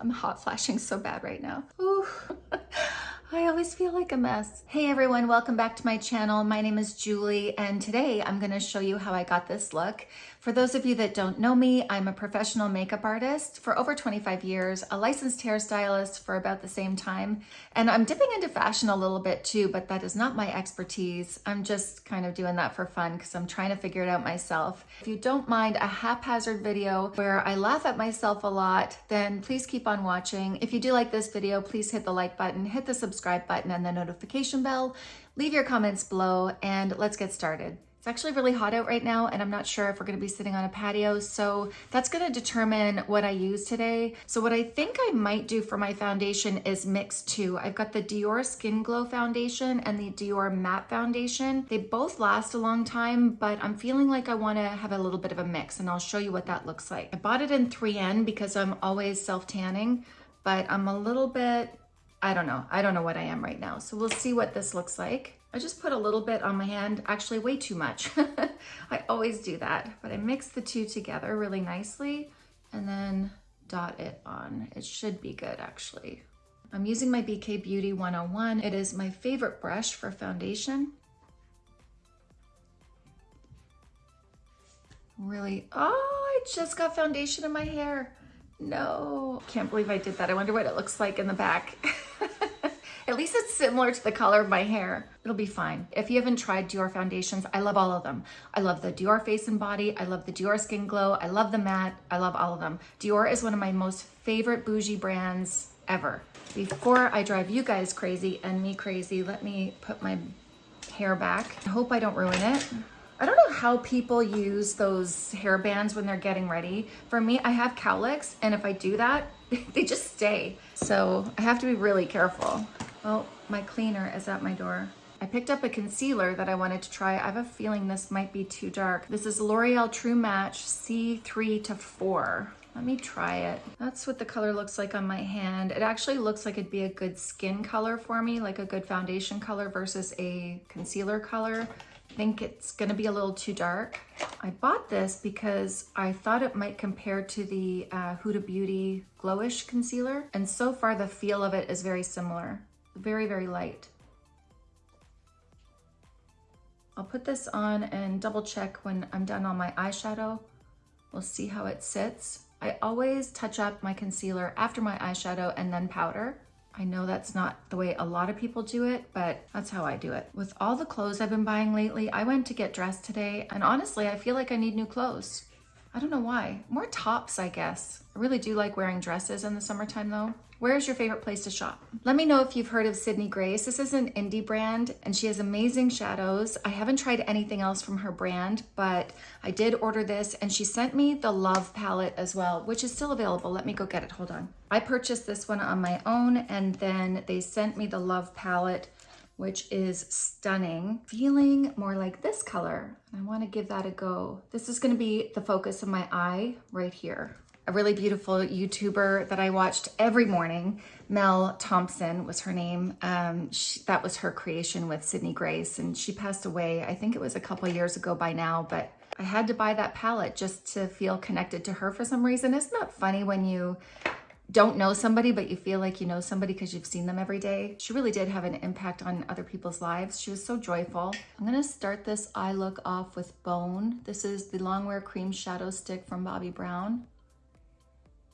I'm hot flashing so bad right now. Ooh. I always feel like a mess. Hey everyone, welcome back to my channel. My name is Julie and today I'm gonna show you how I got this look. For those of you that don't know me, I'm a professional makeup artist for over 25 years, a licensed hairstylist for about the same time, and I'm dipping into fashion a little bit too, but that is not my expertise. I'm just kind of doing that for fun because I'm trying to figure it out myself. If you don't mind a haphazard video where I laugh at myself a lot, then please keep on watching. If you do like this video, please hit the like button, hit the subscribe button and the notification bell. Leave your comments below and let's get started. It's actually really hot out right now and I'm not sure if we're gonna be sitting on a patio, so that's gonna determine what I use today. So what I think I might do for my foundation is mix two. I've got the Dior Skin Glow Foundation and the Dior Matte Foundation. They both last a long time, but I'm feeling like I wanna have a little bit of a mix and I'll show you what that looks like. I bought it in 3N because I'm always self-tanning, but I'm a little bit, I don't know. I don't know what I am right now. So we'll see what this looks like. I just put a little bit on my hand, actually way too much. I always do that, but I mix the two together really nicely and then dot it on. It should be good actually. I'm using my BK Beauty 101. It is my favorite brush for foundation. Really, oh, I just got foundation in my hair. No, can't believe I did that. I wonder what it looks like in the back. At least it's similar to the color of my hair. It'll be fine. If you haven't tried Dior foundations, I love all of them. I love the Dior Face and Body. I love the Dior Skin Glow. I love the matte. I love all of them. Dior is one of my most favorite bougie brands ever. Before I drive you guys crazy and me crazy, let me put my hair back. I hope I don't ruin it. I don't know how people use those hair bands when they're getting ready. For me, I have cowlicks, and if I do that, they just stay. So I have to be really careful. Oh, my cleaner is at my door. I picked up a concealer that I wanted to try. I have a feeling this might be too dark. This is L'Oreal True Match C3 to 4. Let me try it. That's what the color looks like on my hand. It actually looks like it'd be a good skin color for me, like a good foundation color versus a concealer color. I think it's gonna be a little too dark. I bought this because I thought it might compare to the uh, Huda Beauty Glowish Concealer. And so far the feel of it is very similar very, very light. I'll put this on and double check when I'm done on my eyeshadow. We'll see how it sits. I always touch up my concealer after my eyeshadow and then powder. I know that's not the way a lot of people do it, but that's how I do it. With all the clothes I've been buying lately, I went to get dressed today and honestly, I feel like I need new clothes. I don't know why. More tops, I guess. I really do like wearing dresses in the summertime though. Where's your favorite place to shop? Let me know if you've heard of Sydney Grace. This is an indie brand and she has amazing shadows. I haven't tried anything else from her brand, but I did order this and she sent me the Love palette as well, which is still available. Let me go get it, hold on. I purchased this one on my own and then they sent me the Love palette which is stunning. Feeling more like this color. I wanna give that a go. This is gonna be the focus of my eye right here a really beautiful YouTuber that I watched every morning. Mel Thompson was her name. Um, she, that was her creation with Sydney Grace and she passed away, I think it was a couple years ago by now, but I had to buy that palette just to feel connected to her for some reason. Isn't that funny when you don't know somebody, but you feel like you know somebody because you've seen them every day. She really did have an impact on other people's lives. She was so joyful. I'm gonna start this eye look off with Bone. This is the Longwear Cream Shadow Stick from Bobbi Brown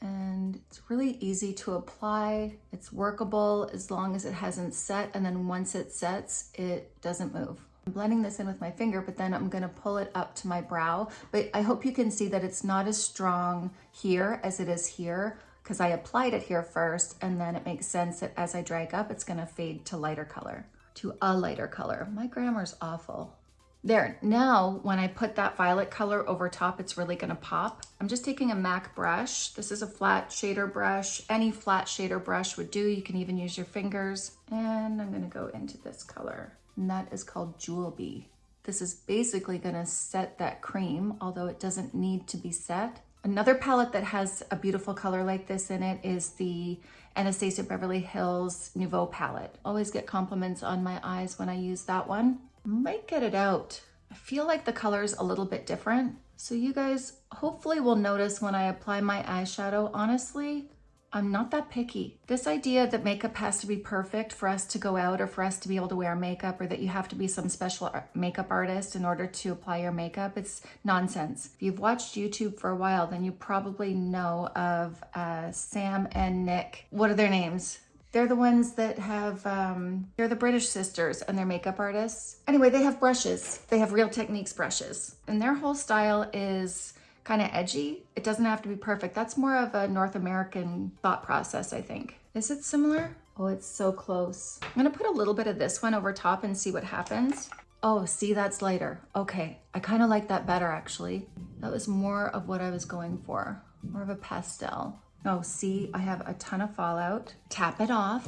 and it's really easy to apply. It's workable as long as it hasn't set and then once it sets, it doesn't move. I'm blending this in with my finger, but then I'm gonna pull it up to my brow. But I hope you can see that it's not as strong here as it is here because I applied it here first and then it makes sense that as I drag up, it's gonna fade to lighter color, to a lighter color. My grammar's awful. There, now when I put that violet color over top, it's really gonna pop. I'm just taking a MAC brush. This is a flat shader brush. Any flat shader brush would do. You can even use your fingers. And I'm gonna go into this color. And that is called Jewel Bee. This is basically gonna set that cream, although it doesn't need to be set. Another palette that has a beautiful color like this in it is the Anastasia Beverly Hills Nouveau palette. Always get compliments on my eyes when I use that one might get it out. I feel like the color's a little bit different. So you guys hopefully will notice when I apply my eyeshadow, honestly, I'm not that picky. This idea that makeup has to be perfect for us to go out or for us to be able to wear makeup or that you have to be some special makeup artist in order to apply your makeup, it's nonsense. If you've watched YouTube for a while, then you probably know of uh, Sam and Nic. What are their names? They're the ones that have, um, they're the British sisters and they're makeup artists. Anyway, they have brushes. They have Real Techniques brushes. And their whole style is kind of edgy. It doesn't have to be perfect. That's more of a North American thought process, I think. Is it similar? Oh, it's so close. I'm gonna put a little bit of this one over top and see what happens. Oh, see, that's lighter. Okay, I kind of like that better actually. That was more of what I was going for, more of a pastel. Oh, see, I have a ton of fallout. Tap it off.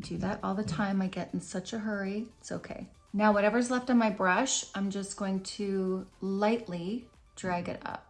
Do that all the time. I get in such a hurry. It's okay. Now, whatever's left on my brush, I'm just going to lightly drag it up.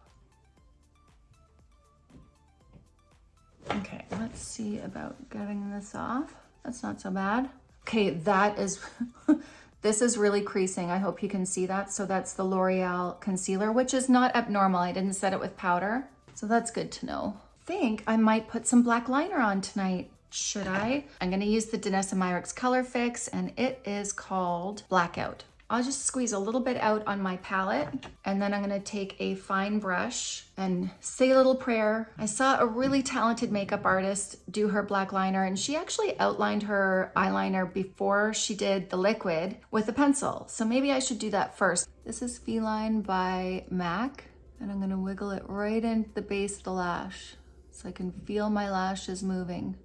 Okay, let's see about getting this off. That's not so bad. Okay, that is, this is really creasing. I hope you can see that. So that's the L'Oreal concealer, which is not abnormal. I didn't set it with powder. So that's good to know. think I might put some black liner on tonight. Should I? I'm gonna use the Danessa Myricks Color Fix and it is called Blackout. I'll just squeeze a little bit out on my palette and then I'm gonna take a fine brush and say a little prayer. I saw a really talented makeup artist do her black liner and she actually outlined her eyeliner before she did the liquid with a pencil. So maybe I should do that first. This is Feline by MAC and I'm gonna wiggle it right into the base of the lash so I can feel my lashes moving.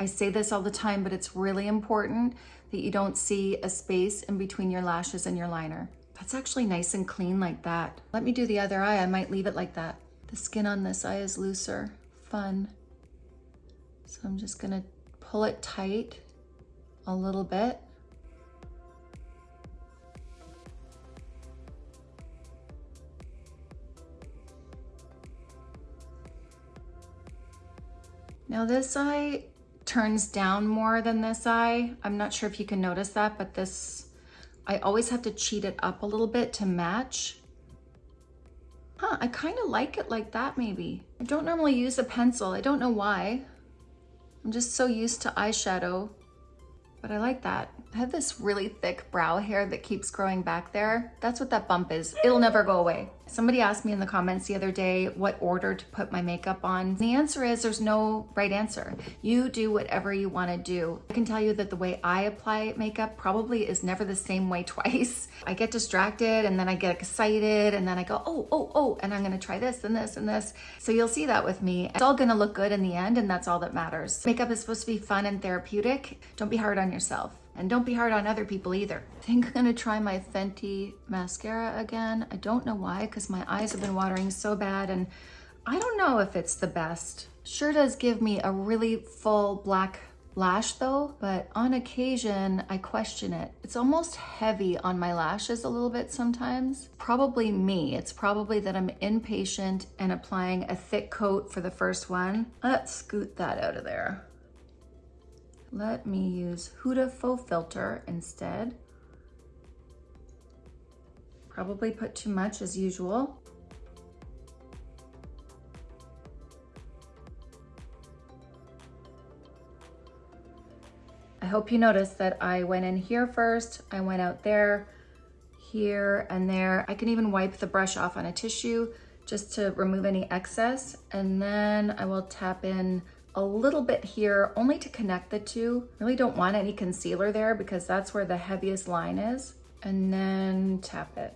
I say this all the time, but it's really important that you don't see a space in between your lashes and your liner. That's actually nice and clean like that. Let me do the other eye. I might leave it like that. The skin on this eye is looser. Fun. So I'm just gonna pull it tight a little bit. Now this eye turns down more than this eye. I'm not sure if you can notice that, but this, I always have to cheat it up a little bit to match. Huh, I kind of like it like that maybe. I don't normally use a pencil. I don't know why. I'm just so used to eyeshadow, but I like that. I have this really thick brow hair that keeps growing back there. That's what that bump is. It'll never go away. Somebody asked me in the comments the other day what order to put my makeup on. The answer is there's no right answer. You do whatever you want to do. I can tell you that the way I apply makeup probably is never the same way twice. I get distracted and then I get excited and then I go, oh, oh, oh, and I'm going to try this and this and this. So you'll see that with me. It's all going to look good in the end and that's all that matters. Makeup is supposed to be fun and therapeutic. Don't be hard on yourself. And don't be hard on other people either. I think I'm gonna try my Fenty mascara again. I don't know why, because my eyes have been watering so bad and I don't know if it's the best. Sure does give me a really full black lash though, but on occasion I question it. It's almost heavy on my lashes a little bit sometimes. Probably me. It's probably that I'm impatient and applying a thick coat for the first one. Let's scoot that out of there. Let me use Huda Faux Filter instead. Probably put too much as usual. I hope you noticed that I went in here first, I went out there, here and there. I can even wipe the brush off on a tissue just to remove any excess. And then I will tap in a little bit here only to connect the two. Really don't want any concealer there because that's where the heaviest line is. And then tap it.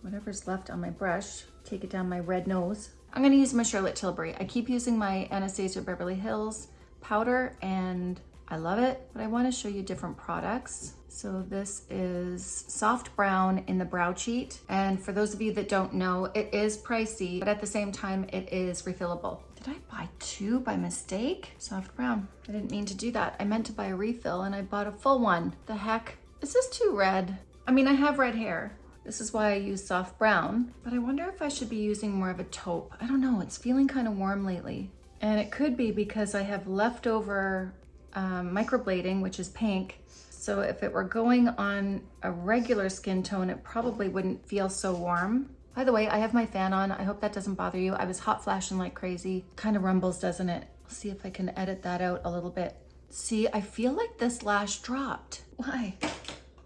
Whatever's left on my brush, take it down my red nose. I'm gonna use my Charlotte Tilbury. I keep using my Anastasia Beverly Hills powder and I love it, but I wanna show you different products. So this is soft brown in the brow cheat. And for those of you that don't know, it is pricey, but at the same time, it is refillable. Did I buy two by mistake? Soft brown. I didn't mean to do that. I meant to buy a refill and I bought a full one. The heck? Is this too red? I mean, I have red hair. This is why I use soft brown, but I wonder if I should be using more of a taupe. I don't know, it's feeling kind of warm lately. And it could be because I have leftover um, microblading, which is pink. So if it were going on a regular skin tone, it probably wouldn't feel so warm. By the way, I have my fan on. I hope that doesn't bother you. I was hot flashing like crazy. Kind of rumbles, doesn't it? Let's see if I can edit that out a little bit. See, I feel like this lash dropped. Why?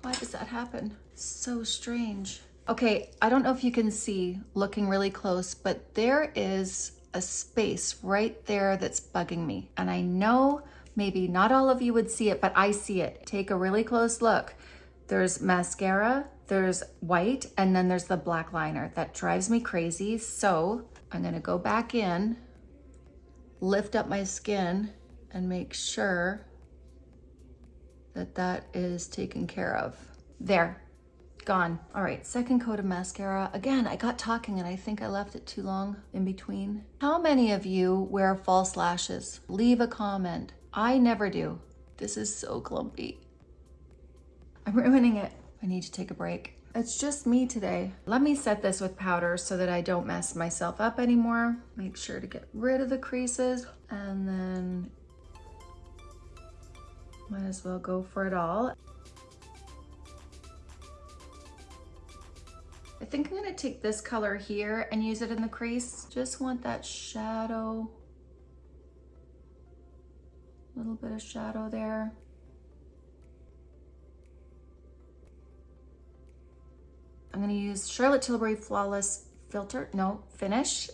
Why does that happen? So strange. Okay, I don't know if you can see looking really close, but there is a space right there that's bugging me. And I know maybe not all of you would see it, but I see it. Take a really close look. There's mascara, there's white, and then there's the black liner. That drives me crazy. So I'm gonna go back in, lift up my skin, and make sure that that is taken care of. There, gone. All right, second coat of mascara. Again, I got talking and I think I left it too long in between. How many of you wear false lashes? Leave a comment. I never do. This is so clumpy. I'm ruining it. I need to take a break. It's just me today. Let me set this with powder so that I don't mess myself up anymore. Make sure to get rid of the creases and then might as well go for it all. I think I'm gonna take this color here and use it in the crease. Just want that shadow. Little bit of shadow there. I'm gonna use Charlotte Tilbury Flawless Filter, no, Finish,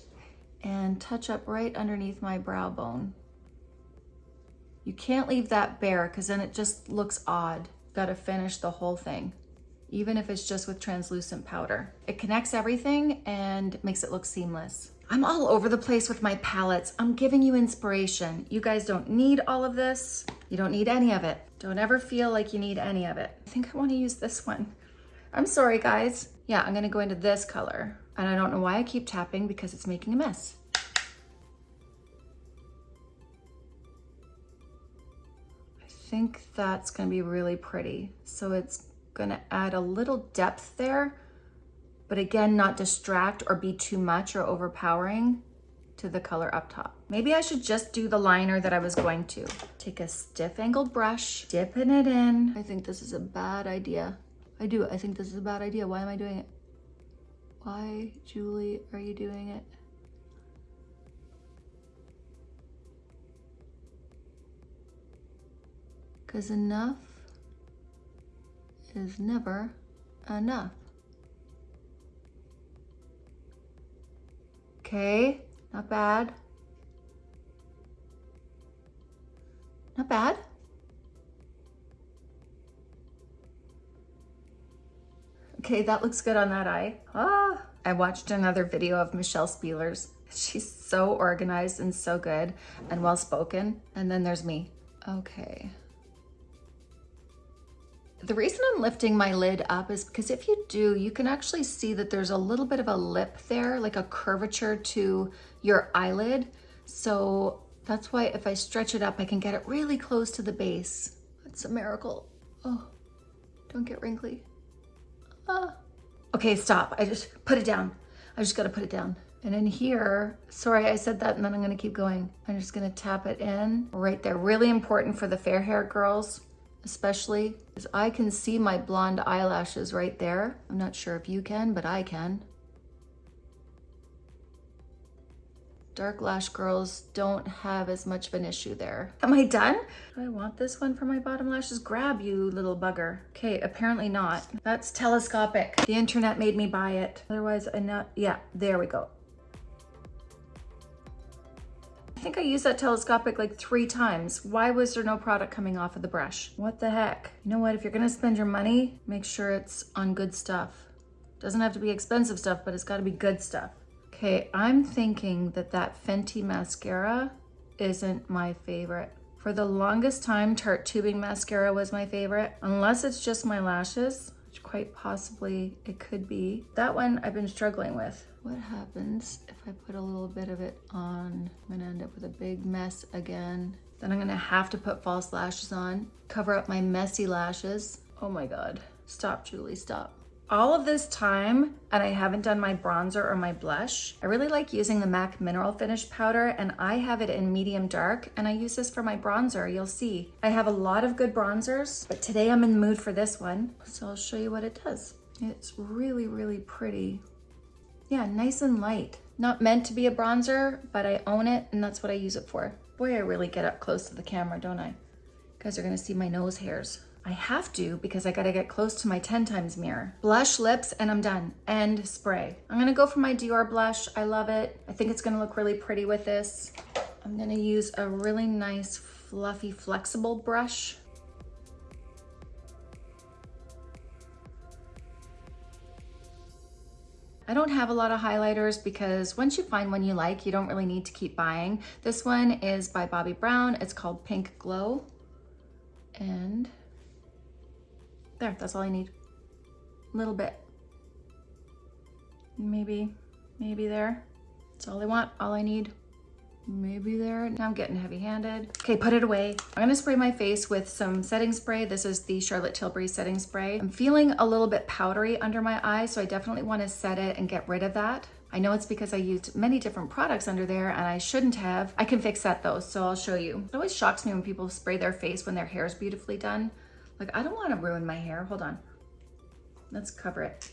and touch up right underneath my brow bone. You can't leave that bare because then it just looks odd. Gotta finish the whole thing even if it's just with translucent powder. It connects everything and makes it look seamless. I'm all over the place with my palettes. I'm giving you inspiration. You guys don't need all of this. You don't need any of it. Don't ever feel like you need any of it. I think I wanna use this one. I'm sorry guys. Yeah, I'm gonna go into this color. And I don't know why I keep tapping because it's making a mess. I think that's gonna be really pretty. So it's gonna add a little depth there, but again, not distract or be too much or overpowering to the color up top. Maybe I should just do the liner that I was going to. Take a stiff angled brush, dipping it in. I think this is a bad idea. I do, I think this is a bad idea. Why am I doing it? Why, Julie, are you doing it? Because enough is never enough. Okay, not bad. Not bad. Okay, that looks good on that eye. Ah, I watched another video of Michelle Spielers. She's so organized and so good and well-spoken. And then there's me. Okay. The reason I'm lifting my lid up is because if you do, you can actually see that there's a little bit of a lip there, like a curvature to your eyelid. So that's why if I stretch it up, I can get it really close to the base. It's a miracle. Oh, don't get wrinkly. Ah. Okay, stop. I just put it down. I just gotta put it down. And in here, sorry, I said that and then I'm gonna keep going. I'm just gonna tap it in right there. Really important for the fair hair girls especially I can see my blonde eyelashes right there. I'm not sure if you can, but I can. Dark lash girls don't have as much of an issue there. Am I done? Do I want this one for my bottom lashes? Grab you little bugger. Okay, apparently not. That's telescopic. The internet made me buy it. Otherwise I not, yeah, there we go. Think I used that telescopic like three times. Why was there no product coming off of the brush? What the heck? You know what, if you're gonna spend your money, make sure it's on good stuff. Doesn't have to be expensive stuff, but it's gotta be good stuff. Okay, I'm thinking that that Fenty mascara isn't my favorite. For the longest time, Tarte Tubing Mascara was my favorite, unless it's just my lashes, which quite possibly it could be. That one I've been struggling with. What happens if I put a little bit of it on? I'm gonna end up with a big mess again. Then I'm gonna have to put false lashes on, cover up my messy lashes. Oh my God, stop Julie, stop. All of this time, and I haven't done my bronzer or my blush. I really like using the MAC Mineral Finish Powder, and I have it in medium dark, and I use this for my bronzer, you'll see. I have a lot of good bronzers, but today I'm in the mood for this one, so I'll show you what it does. It's really, really pretty. Yeah, nice and light. Not meant to be a bronzer, but I own it and that's what I use it for. Boy, I really get up close to the camera, don't I? You guys are gonna see my nose hairs. I have to because I gotta get close to my 10 times mirror. Blush, lips, and I'm done. And spray. I'm gonna go for my Dior blush. I love it. I think it's gonna look really pretty with this. I'm gonna use a really nice, fluffy, flexible brush. I don't have a lot of highlighters because once you find one you like, you don't really need to keep buying. This one is by Bobbi Brown. It's called Pink Glow. And there, that's all I need. A little bit. Maybe, maybe there. That's all I want, all I need maybe there. Now I'm getting heavy handed. Okay, put it away. I'm gonna spray my face with some setting spray. This is the Charlotte Tilbury setting spray. I'm feeling a little bit powdery under my eyes, so I definitely wanna set it and get rid of that. I know it's because I used many different products under there and I shouldn't have. I can fix that though, so I'll show you. It always shocks me when people spray their face when their hair is beautifully done. Like, I don't wanna ruin my hair. Hold on. Let's cover it.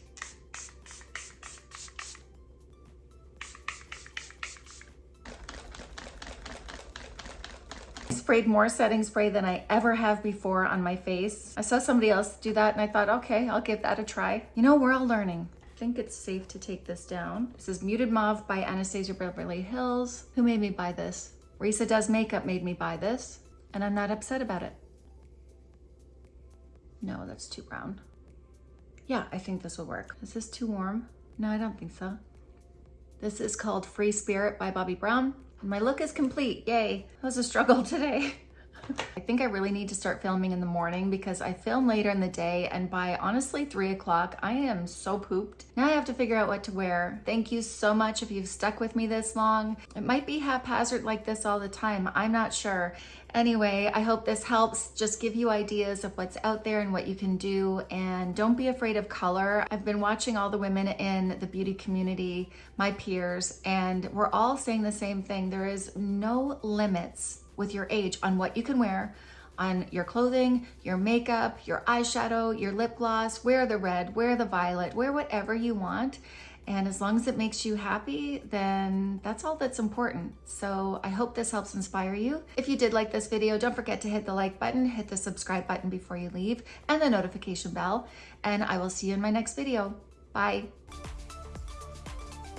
sprayed more setting spray than I ever have before on my face. I saw somebody else do that and I thought, okay, I'll give that a try. You know, we're all learning. I think it's safe to take this down. This is Muted Mauve by Anastasia Beverly Hills. Who made me buy this? Risa Does Makeup made me buy this and I'm not upset about it. No, that's too brown. Yeah, I think this will work. Is this too warm? No, I don't think so. This is called Free Spirit by Bobbi Brown. My look is complete, yay. It was a struggle today. I think I really need to start filming in the morning because I film later in the day and by honestly three o'clock, I am so pooped. Now I have to figure out what to wear. Thank you so much if you've stuck with me this long. It might be haphazard like this all the time. I'm not sure. Anyway, I hope this helps just give you ideas of what's out there and what you can do. And don't be afraid of color. I've been watching all the women in the beauty community, my peers, and we're all saying the same thing. There is no limits with your age on what you can wear on your clothing, your makeup, your eyeshadow, your lip gloss, wear the red, wear the violet, wear whatever you want. And as long as it makes you happy, then that's all that's important. So I hope this helps inspire you. If you did like this video, don't forget to hit the like button, hit the subscribe button before you leave, and the notification bell. And I will see you in my next video. Bye.